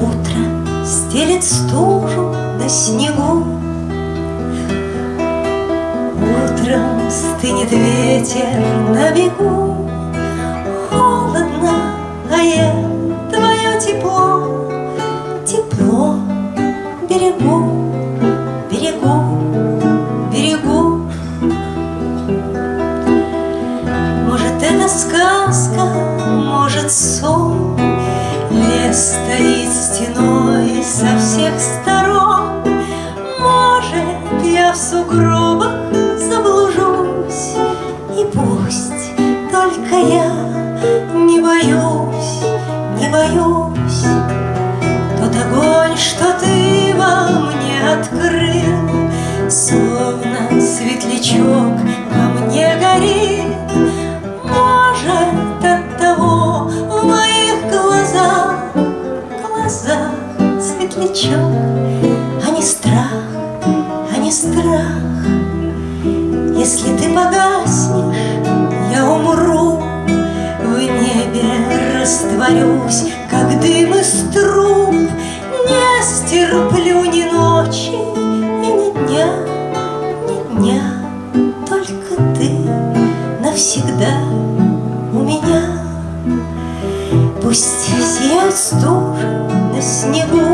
Утро стелет стужу на снегу, Утром стынет ветер на бегу, Холодно, а я твое тепло, Тепло берегу, берегу, берегу. Может, это сказка, в сугробах заблужусь. И пусть только я не боюсь, не боюсь. Тот огонь, что ты во мне открыл Словно светлячок во мне горит. Может, от того в моих глазах Глазах светлячок, а не страх, не страх. Если ты погаснешь, я умру. В небе растворюсь, как дым из труб. Не стерплю ни ночи и ни дня, ни дня. Только ты навсегда у меня. Пусть сияет стужа на снегу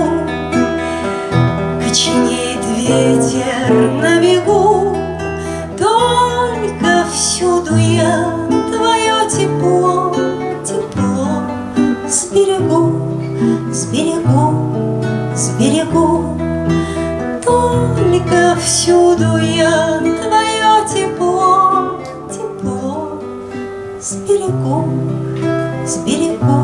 ветер на бегу Только всюду я твое тепло, тепло. Сберегу, сберегу, сберегу. Только всюду я твое тепло, тепло. Сберегу, сберегу